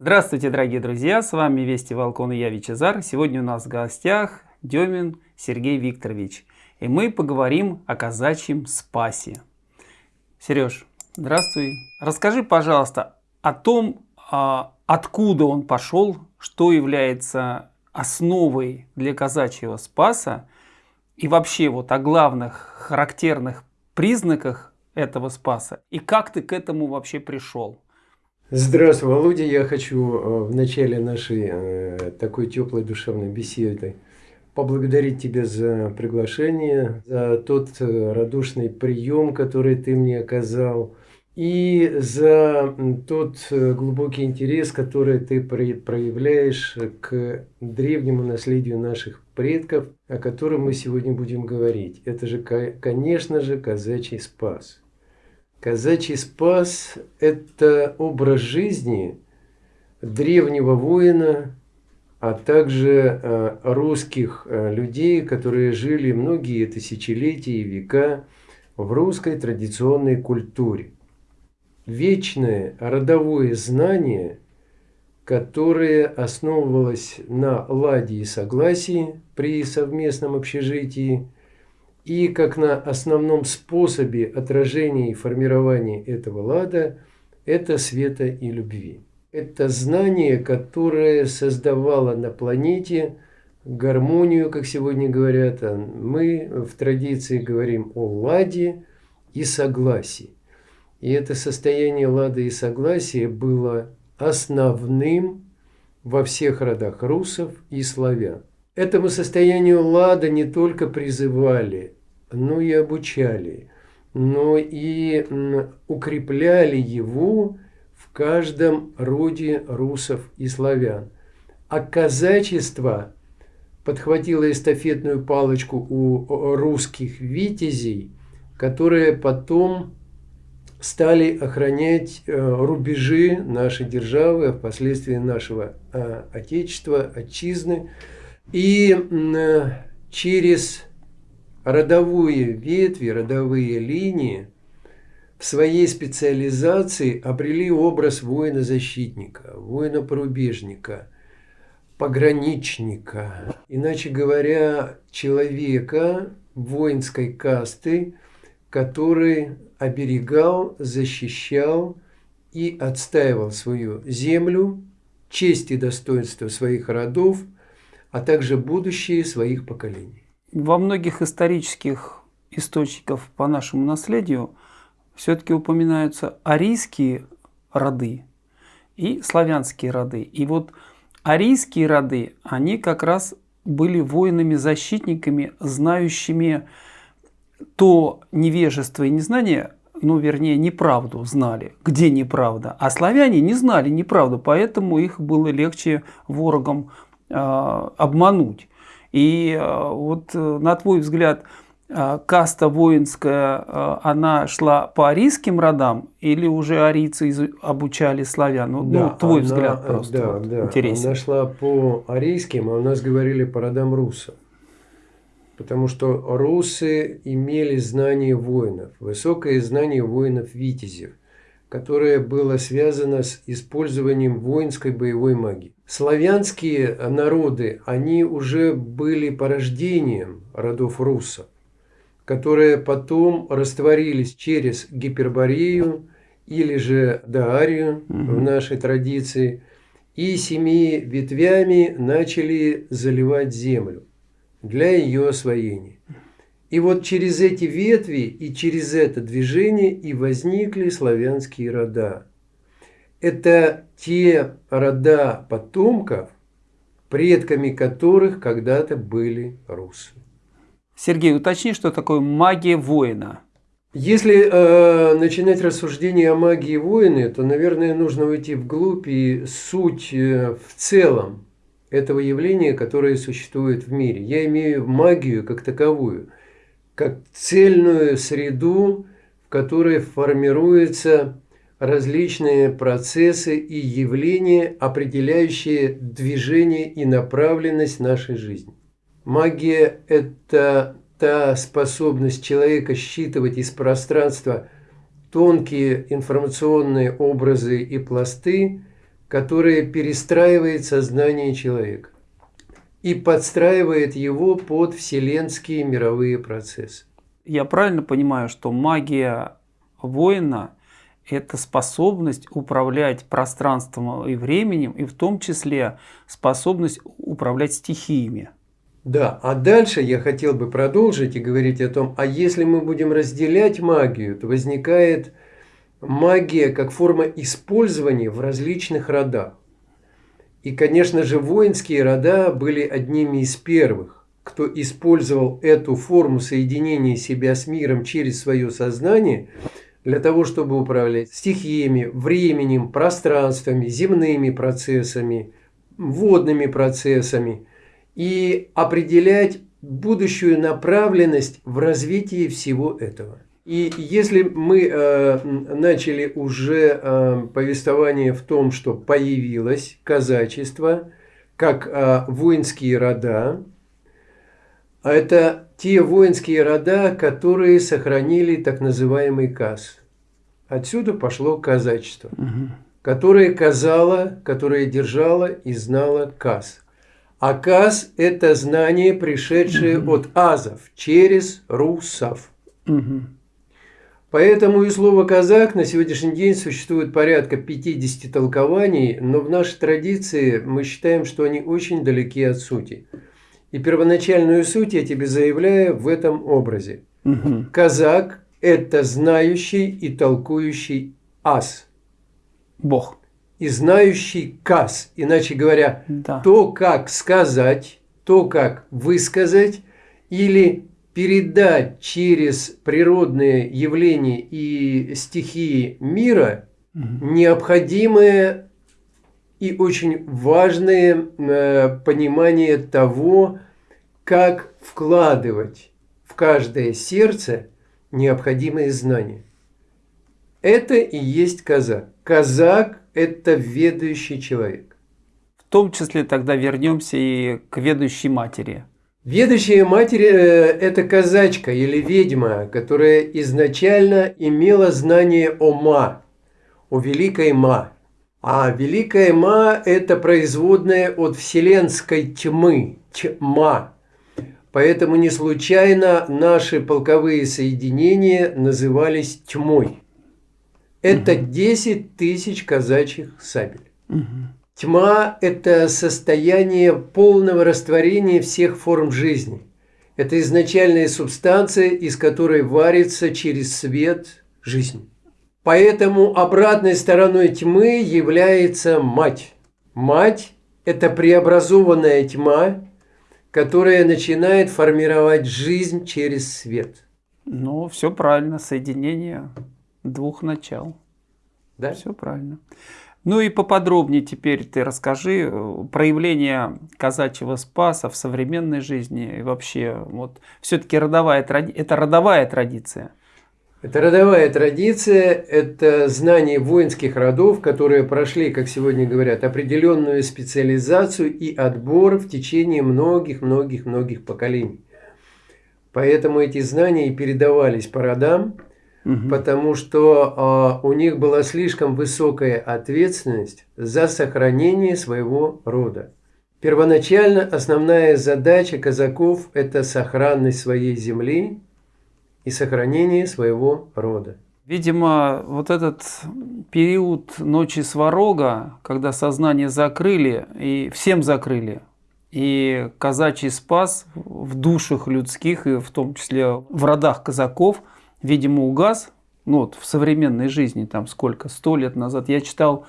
Здравствуйте, дорогие друзья! С вами Вести Волкон и я Вичезар. Сегодня у нас в гостях Демин Сергей Викторович. И мы поговорим о казачьем спасе. Сереж, здравствуй. Расскажи, пожалуйста, о том, а, откуда он пошел, что является основой для казачьего спаса и вообще вот о главных характерных признаках этого спаса и как ты к этому вообще пришел. Здравствуй, Володя. Я хочу э, в начале нашей э, такой теплой душевной беседы поблагодарить тебя за приглашение, за тот э, радушный прием, который ты мне оказал, и за тот глубокий интерес, который ты проявляешь к древнему наследию наших предков, о котором мы сегодня будем говорить. Это же, конечно же, казачий спас. Казачий спас – это образ жизни древнего воина, а также э, русских э, людей, которые жили многие тысячелетия и века в русской традиционной культуре. Вечное родовое знание, которое основывалось на ладе и согласии при совместном общежитии – и как на основном способе отражения и формирования этого лада – это света и любви. Это знание, которое создавало на планете гармонию, как сегодня говорят. А мы в традиции говорим о ладе и согласии. И это состояние лада и согласия было основным во всех родах русов и славян. Этому состоянию лада не только призывали но и обучали, но и укрепляли его в каждом роде русов и славян. А казачество подхватило эстафетную палочку у русских витязей, которые потом стали охранять э, рубежи нашей державы, а впоследствии нашего э, Отечества, Отчизны. И через родовые ветви, родовые линии в своей специализации обрели образ воина-защитника, воина-порубежника, пограничника, иначе говоря, человека воинской касты, который оберегал, защищал и отстаивал свою землю, честь и достоинство своих родов, а также будущее своих поколений. Во многих исторических источниках по нашему наследию все-таки упоминаются арийские роды и славянские роды. И вот арийские роды, они как раз были воинами-защитниками, знающими то невежество и незнание, ну, вернее, неправду знали, где неправда. А славяне не знали неправду, поэтому их было легче ворогам э, обмануть. И э, вот э, на твой взгляд, э, каста воинская, она шла по арийским родам или уже арийцы обучали славян? Ну, да, ну твой она, взгляд просто да, вот, да. интересен. Она шла по арийским, а у нас говорили по родам русов. Потому что русы имели знание воинов, высокое знание воинов-витязев – которое было связано с использованием воинской боевой магии. Славянские народы, они уже были порождением родов русов, которые потом растворились через Гиперборею или же Даарию угу. в нашей традиции, и семи ветвями начали заливать землю для ее освоения. И вот через эти ветви и через это движение и возникли славянские рода. Это те рода потомков, предками которых когда-то были русы. Сергей, уточни, что такое магия воина. Если э, начинать рассуждение о магии воина, то, наверное, нужно уйти вглубь и суть э, в целом этого явления, которое существует в мире. Я имею магию как таковую – как цельную среду, в которой формируются различные процессы и явления, определяющие движение и направленность нашей жизни. Магия – это та способность человека считывать из пространства тонкие информационные образы и пласты, которое перестраивает сознание человека и подстраивает его под вселенские мировые процессы. Я правильно понимаю, что магия воина – это способность управлять пространством и временем, и в том числе способность управлять стихиями? Да, а дальше я хотел бы продолжить и говорить о том, а если мы будем разделять магию, то возникает магия как форма использования в различных родах. И, конечно же, воинские рода были одними из первых, кто использовал эту форму соединения себя с миром через свое сознание для того, чтобы управлять стихиями, временем, пространствами, земными процессами, водными процессами и определять будущую направленность в развитии всего этого. И если мы э, начали уже э, повествование в том, что появилось казачество, как э, воинские рода, это те воинские рода, которые сохранили так называемый каз. Отсюда пошло казачество, угу. которое казало, которое держало и знало каз. А каз – это знание, пришедшее угу. от азов через русов. Угу. Поэтому и слово «казак» на сегодняшний день существует порядка 50 толкований, но в нашей традиции мы считаем, что они очень далеки от сути. И первоначальную суть я тебе заявляю в этом образе. Угу. Казак – это знающий и толкующий ас. Бог. И знающий каз. Иначе говоря, да. то, как сказать, то, как высказать или передать через природные явления и стихии мира угу. необходимое и очень важное э, понимание того, как вкладывать в каждое сердце необходимые знания. Это и есть казак. Казак – это ведущий человек. В том числе тогда вернемся и к ведущей матери – Ведущая матерь э, – это казачка или ведьма, которая изначально имела знание о Ма, о Великой Ма. А Великая Ма – это производная от вселенской тьмы, тьма. Поэтому не случайно наши полковые соединения назывались тьмой. Это 10 тысяч казачьих сабель. Угу. Тьма – это состояние полного растворения всех форм жизни. Это изначальная субстанция, из которой варится через свет жизнь. Поэтому обратной стороной тьмы является мать. Мать – это преобразованная тьма, которая начинает формировать жизнь через свет. Ну, все правильно, соединение двух начал. Да? Все правильно. Ну и поподробнее теперь ты расскажи э, проявление казачьего спаса в современной жизни и вообще вот все-таки родовая это родовая традиция. Это родовая традиция, это знание воинских родов, которые прошли, как сегодня говорят, определенную специализацию и отбор в течение многих-многих-многих поколений. Поэтому эти знания и передавались по родам, угу. потому что э, у них была слишком высокая ответственность за сохранение своего рода. Первоначально основная задача казаков – это сохранность своей земли и сохранение своего рода. Видимо, вот этот период ночи сварога, когда сознание закрыли, и всем закрыли, и казачий спас в душах людских, и в том числе в родах казаков – видимо, угас, ну вот в современной жизни, там сколько, сто лет назад, я читал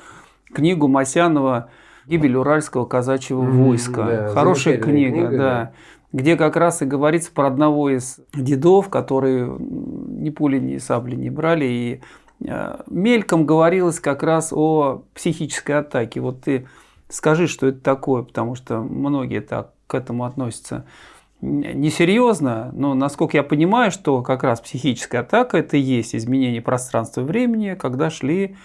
книгу Масянова «Гибель уральского казачьего войска». Да, Хорошая книга, книга, да, да. Где как раз и говорится про одного из дедов, которые ни пули, ни сабли не брали, и э, мельком говорилось как раз о психической атаке. Вот ты скажи, что это такое, потому что многие так к этому относятся несерьезно, но насколько я понимаю, что как раз психическая атака это и есть изменение пространства и времени, когда шли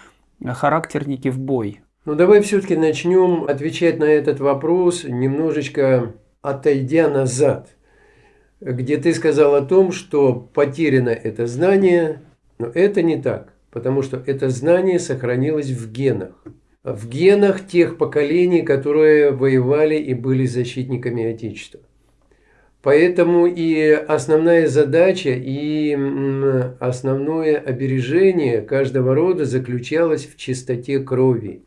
характерники в бой. Ну давай все-таки начнем отвечать на этот вопрос, немножечко отойдя назад, где ты сказал о том, что потеряно это знание, но это не так, потому что это знание сохранилось в генах. в генах тех поколений, которые воевали и были защитниками Отечества. Поэтому и основная задача, и основное обережение каждого рода заключалось в чистоте крови.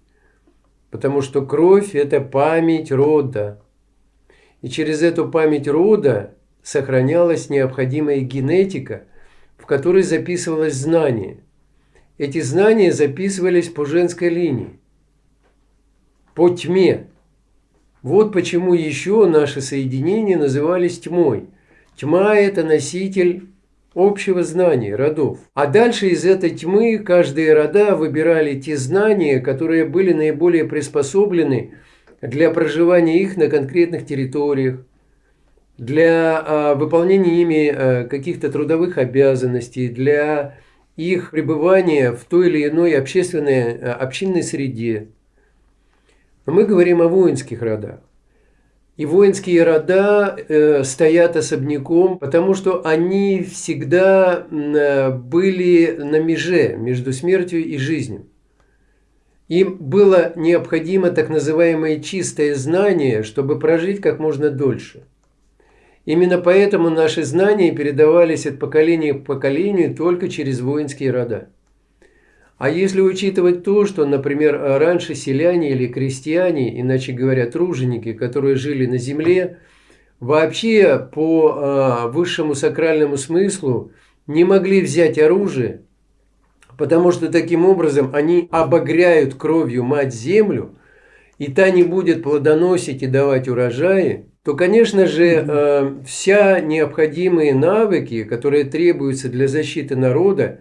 Потому что кровь – это память рода. И через эту память рода сохранялась необходимая генетика, в которой записывалось знание. Эти знания записывались по женской линии, по тьме. Вот почему еще наши соединения назывались тьмой. Тьма – это носитель общего знания родов. А дальше из этой тьмы каждые рода выбирали те знания, которые были наиболее приспособлены для проживания их на конкретных территориях, для а, выполнения ими а, каких-то трудовых обязанностей, для их пребывания в той или иной общественной, а, общинной среде. Но мы говорим о воинских родах. И воинские рода э, стоят особняком, потому что они всегда были на меже между смертью и жизнью. Им было необходимо так называемое чистое знание, чтобы прожить как можно дольше. Именно поэтому наши знания передавались от поколения к поколению только через воинские рода. А если учитывать то, что, например, раньше селяне или крестьяне, иначе говоря, труженики, которые жили на земле, вообще по а, высшему сакральному смыслу не могли взять оружие, потому что таким образом они обогряют кровью мать-землю, и та не будет плодоносить и давать урожаи, то, конечно же, э, вся необходимые навыки, которые требуются для защиты народа,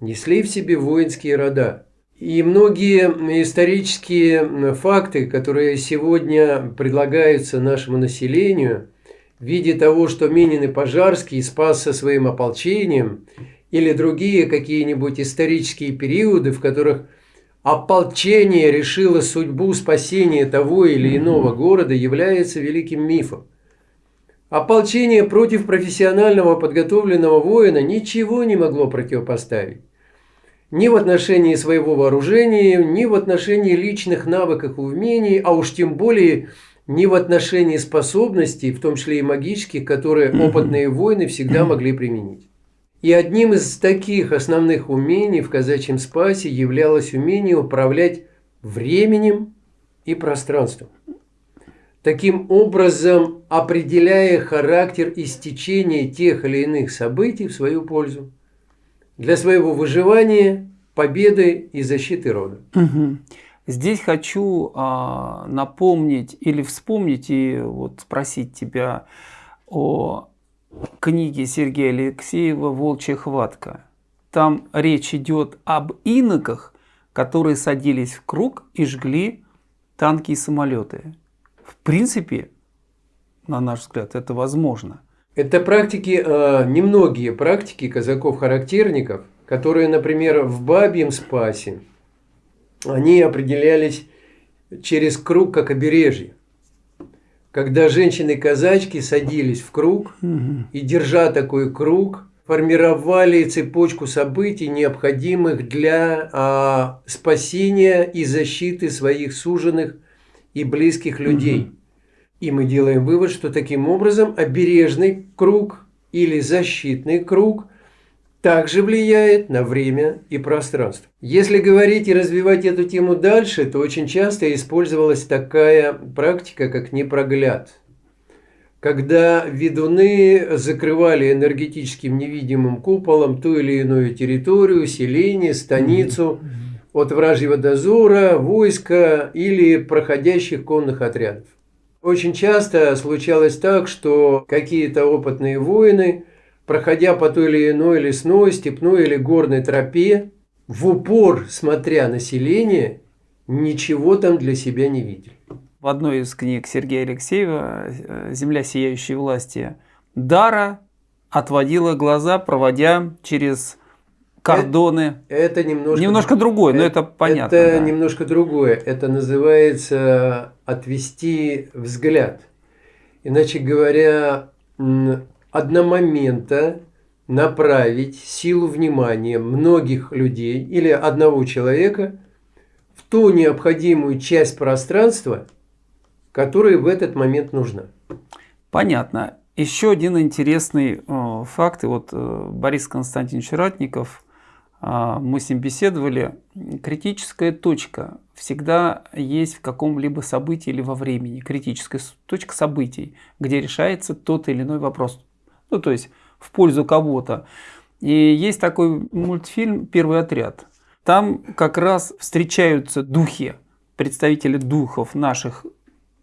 несли в себе воинские рода. И многие исторические факты, которые сегодня предлагаются нашему населению, в виде того, что Минин и Пожарский спас со своим ополчением, или другие какие-нибудь исторические периоды, в которых ополчение решило судьбу спасения того или иного города, является великим мифом. Ополчение против профессионального подготовленного воина ничего не могло противопоставить ни в отношении своего вооружения, ни в отношении личных навыков и умений, а уж тем более ни в отношении способностей, в том числе и магических, которые опытные воины всегда могли применить. И одним из таких основных умений в казачьем спасе являлось умение управлять временем и пространством. Таким образом, определяя характер истечения тех или иных событий в свою пользу для своего выживания, победы и защиты рода. Угу. Здесь хочу а, напомнить или вспомнить и вот спросить тебя о книге Сергея Алексеева «Волчья хватка». Там речь идет об иноках, которые садились в круг и жгли танки и самолеты. В принципе, на наш взгляд, это возможно. Это практики, э, немногие практики казаков-характерников, которые, например, в бабьем спасе, они определялись через круг как обережье. Когда женщины-казачки садились в круг и, держа такой круг, формировали цепочку событий, необходимых для а, спасения и защиты своих суженных и близких людей. И мы делаем вывод, что таким образом обережный круг или защитный круг также влияет на время и пространство. Если говорить и развивать эту тему дальше, то очень часто использовалась такая практика, как непрогляд. Когда ведуны закрывали энергетическим невидимым куполом ту или иную территорию, селение, станицу от вражьего дозора, войска или проходящих конных отрядов. Очень часто случалось так, что какие-то опытные воины, проходя по той или иной лесной, степной или горной тропе, в упор, смотря население, ничего там для себя не видели. В одной из книг Сергея Алексеева э, «Земля сияющей власти» Дара отводила глаза, проводя через кордоны. Это, это немножко, немножко другое, это, но это понятно. Это да. немножко другое. Это называется отвести взгляд. Иначе говоря, одномоментно направить силу внимания многих людей или одного человека в ту необходимую часть пространства, которая в этот момент нужна. Понятно. Еще один интересный э, факт. И вот э, Борис Константинович Ратников, э, мы с ним беседовали. Критическая точка всегда есть в каком-либо событии или во времени. Критическая точка событий, где решается тот или иной вопрос. Ну, то есть в пользу кого-то. И есть такой мультфильм «Первый отряд». Там как раз встречаются духи, представители духов наших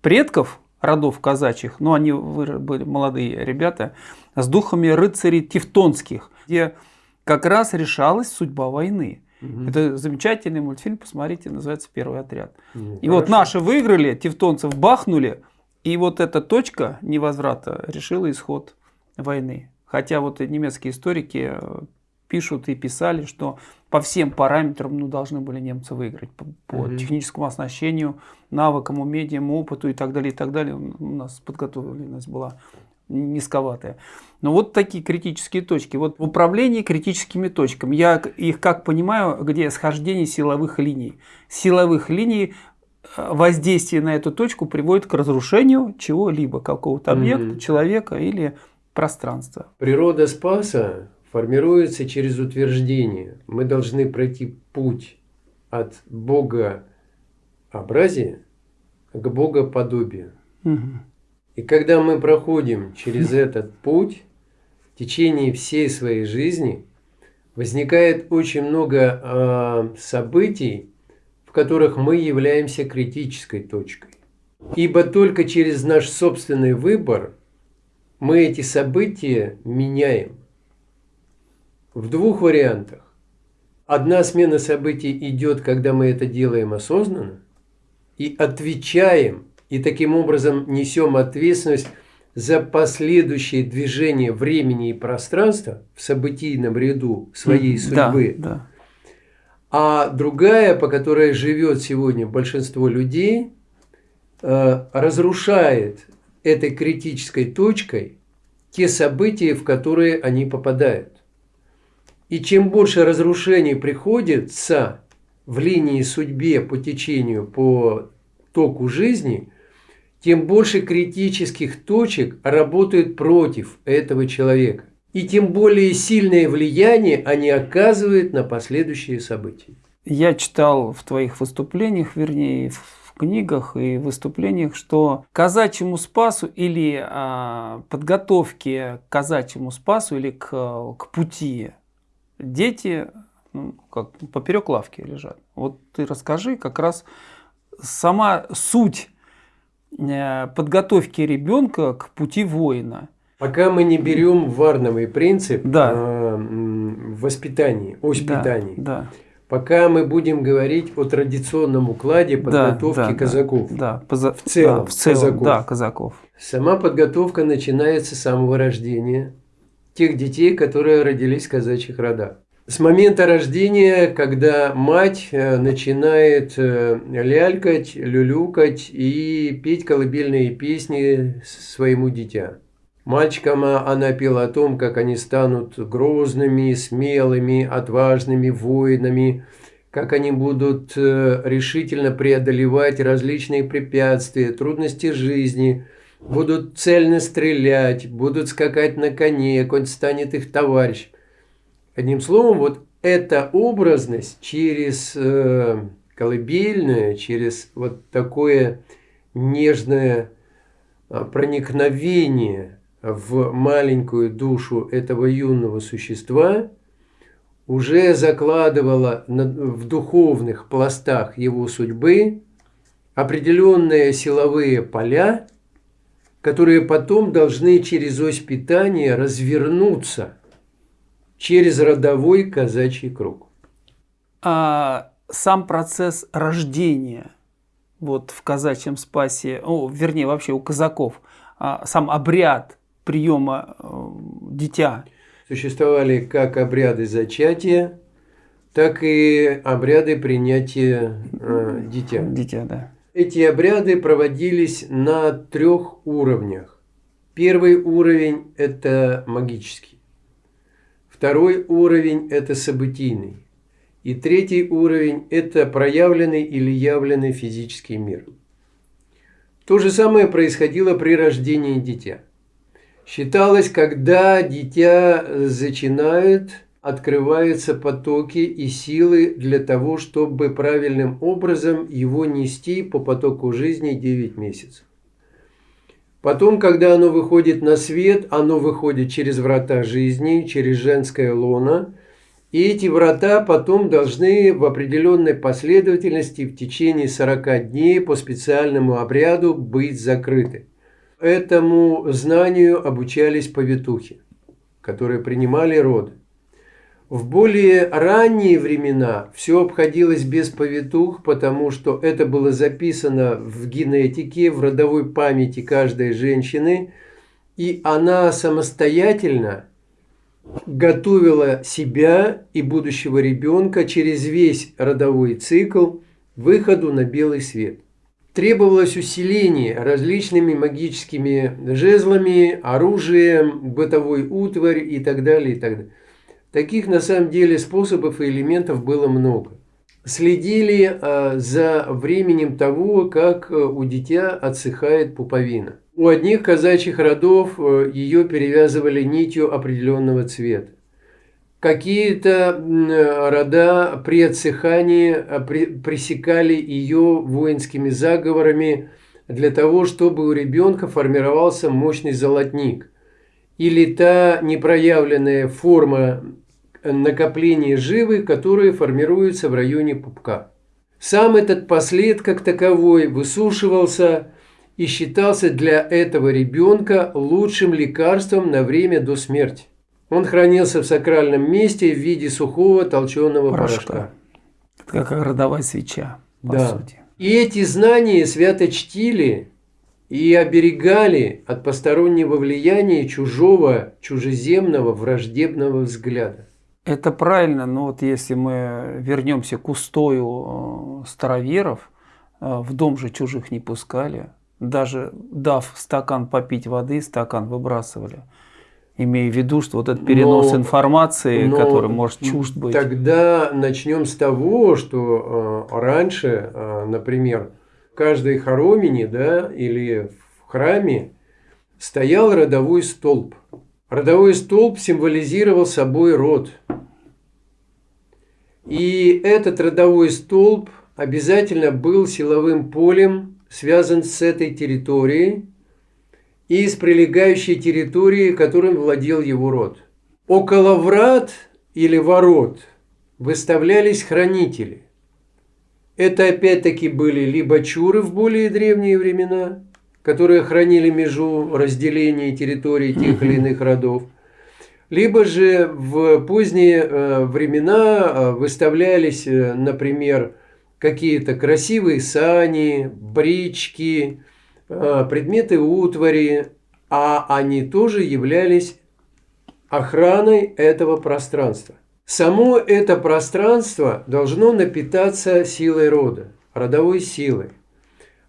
предков, родов казачьих, но они были молодые ребята, с духами рыцарей тевтонских, где как раз решалась судьба войны. Угу. Это замечательный мультфильм, посмотрите, называется «Первый отряд». Ну, и хорошо. вот наши выиграли, тевтонцев бахнули, и вот эта точка невозврата решила исход войны. Хотя вот немецкие историки э, пишут и писали, что по всем параметрам ну, должны были немцы выиграть. По, по угу. техническому оснащению, навыкам, умениям, опыту и так далее, и так далее. У нас подготовленность была низковатая. Но вот такие критические точки. Вот в управлении критическими точками, я их как понимаю, где схождение силовых линий. Силовых линий э, воздействие на эту точку приводит к разрушению чего-либо, какого-то объекта, угу. человека или пространства. Природа Спаса формируется через утверждение. Мы должны пройти путь от богообразия к богоподобию. Угу. И когда мы проходим через этот путь, в течение всей своей жизни возникает очень много э, событий, в которых мы являемся критической точкой. Ибо только через наш собственный выбор мы эти события меняем в двух вариантах. Одна смена событий идет, когда мы это делаем осознанно, и отвечаем, и таким образом несем ответственность за последующее движение времени и пространства в событийном ряду своей судьбы. Да, да. А другая, по которой живет сегодня большинство людей, э, разрушает этой критической точкой те события, в которые они попадают. И чем больше разрушений приходится в линии судьбе по течению, по току жизни, тем больше критических точек работают против этого человека. И тем более сильное влияние они оказывают на последующие события. Я читал в твоих выступлениях, вернее, в книгах и выступлениях, что казачьему спасу или а, подготовке к казачьему спасу или к, к пути дети ну, как поперек лавки лежат. Вот ты расскажи как раз сама суть э, подготовки ребенка к пути воина. Пока мы не берем варновый принцип да. воспитания, о воспитании. Да, да. Пока мы будем говорить о традиционном укладе подготовки да, да, казаков. Да, да. в целом, да, в целом казаков. Да, казаков. Сама подготовка начинается с самого рождения тех детей, которые родились в казачьих родах. С момента рождения, когда мать э, начинает э, лялькать, люлюкать и петь колыбельные песни своему дитя. Мальчикам она пела о том, как они станут грозными, смелыми, отважными воинами, как они будут э, решительно преодолевать различные препятствия, трудности жизни, будут цельно стрелять, будут скакать на коне, конь станет их товарищ. Одним словом, вот эта образность через э, колыбельную, через вот такое нежное э, проникновение в маленькую душу этого юного существа уже закладывала в духовных пластах его судьбы определенные силовые поля, которые потом должны через ось питания развернуться через родовой казачий круг. А сам процесс рождения вот в казачьем спасе, о, вернее вообще у казаков, а, сам обряд приема э, дитя. Существовали как обряды зачатия, так и обряды принятия э, дитя. Дитя, да. Эти обряды проводились на трех уровнях. Первый уровень – это магический. Второй уровень – это событийный. И третий уровень – это проявленный или явленный физический мир. То же самое происходило при рождении дитя. Считалось, когда дитя зачинает, открываются потоки и силы для того, чтобы правильным образом его нести по потоку жизни 9 месяцев. Потом, когда оно выходит на свет, оно выходит через врата жизни, через женское лоно – и эти врата потом должны в определенной последовательности в течение 40 дней по специальному обряду быть закрыты. Этому знанию обучались повитухи, которые принимали роды. В более ранние времена все обходилось без повитух, потому что это было записано в генетике, в родовой памяти каждой женщины, и она самостоятельно готовила себя и будущего ребенка через весь родовой цикл выходу на белый свет. Требовалось усиление различными магическими жезлами, оружием, бытовой утварь и так далее. И так далее. Таких на самом деле способов и элементов было много. Следили а, за временем того, как э, у дитя отсыхает пуповина. У одних казачьих родов э, ее перевязывали нитью определенного цвета. Какие-то рода при отсыхании э, пресекали ее воинскими заговорами для того, чтобы у ребенка формировался мощный золотник. Или та непроявленная форма накопления живы, которая формируется в районе пупка. Сам этот послед как таковой высушивался и считался для этого ребенка лучшим лекарством на время до смерти. Он хранился в сакральном месте в виде сухого толченого порошка. порошка. Это как родовая свеча, по да. сути. И эти знания свято чтили и оберегали от постороннего влияния чужого, чужеземного, враждебного взгляда. Это правильно, но вот если мы вернемся к устою э, староверов, э, в дом же чужих не пускали, даже дав стакан попить воды, стакан выбрасывали. Имея в виду, что вот этот перенос но, информации, но который может чужд быть. Тогда начнем с того, что э, раньше, э, например, в каждой хоромине да, или в храме стоял родовой столб. Родовой столб символизировал собой род. И этот родовой столб обязательно был силовым полем связан с этой территорией и с прилегающей территорией, которым владел его род. Около врат или ворот выставлялись хранители. Это опять-таки были либо чуры в более древние времена, которые хранили межу разделения территории тех или иных родов, либо же в поздние э, времена э, выставлялись, э, например, какие-то красивые сани, брички, предметы утвари, а они тоже являлись охраной этого пространства. Само это пространство должно напитаться силой рода, родовой силой.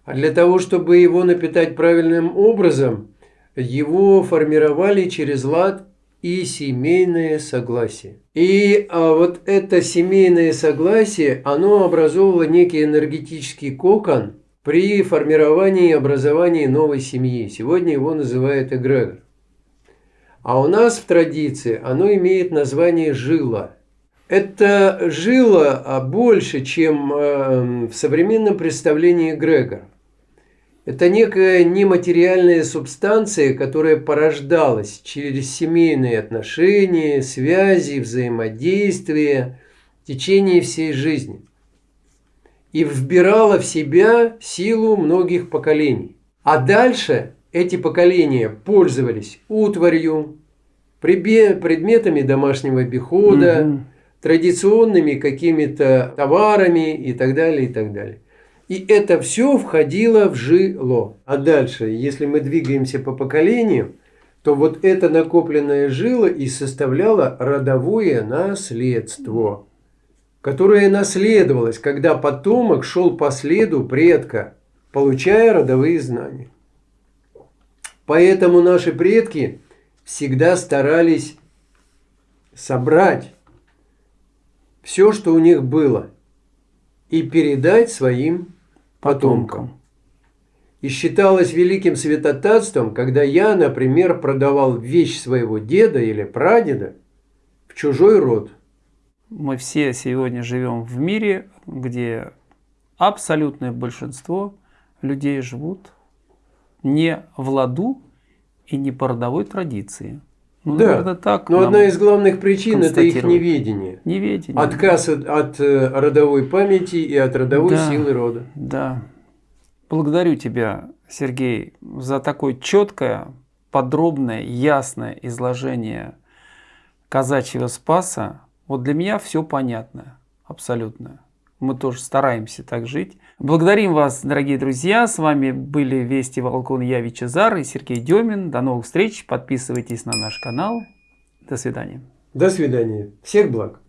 А для того, чтобы его напитать правильным образом, его формировали через лад и семейное согласие. И а, вот это семейное согласие, оно образовывало некий энергетический кокон при формировании и образовании новой семьи. Сегодня его называют эгрегор. А у нас в традиции оно имеет название жила. Это жила а, больше, чем э, в современном представлении эгрегор. Это некая нематериальная субстанция, которая порождалась через семейные отношения, связи, взаимодействия в течение всей жизни и вбирала в себя силу многих поколений. А дальше эти поколения пользовались утварью, предметами домашнего обихода, угу. традиционными какими-то товарами и так далее, и так далее. И это все входило в жило. А дальше, если мы двигаемся по поколениям, то вот это накопленное жило и составляло родовое наследство, которое наследовалось, когда потомок шел по следу предка, получая родовые знания. Поэтому наши предки всегда старались собрать все, что у них было, и передать своим потомкам. И считалось великим святотатством, когда я, например, продавал вещь своего деда или прадеда в чужой род. Мы все сегодня живем в мире, где абсолютное большинство людей живут не в ладу и не по родовой традиции. Ну, да, наверное, так но одна из главных причин – это их неведение. Неведение. Отказ от, от э, родовой памяти и от родовой да, силы рода. Да. Благодарю тебя, Сергей, за такое четкое, подробное, ясное изложение казачьего спаса. Вот для меня все понятно, абсолютно. Мы тоже стараемся так жить. Благодарим вас, дорогие друзья. С вами были Вести Волкон, я Вичезар и Сергей Демин. До новых встреч. Подписывайтесь на наш канал. До свидания. До свидания. Всех благ.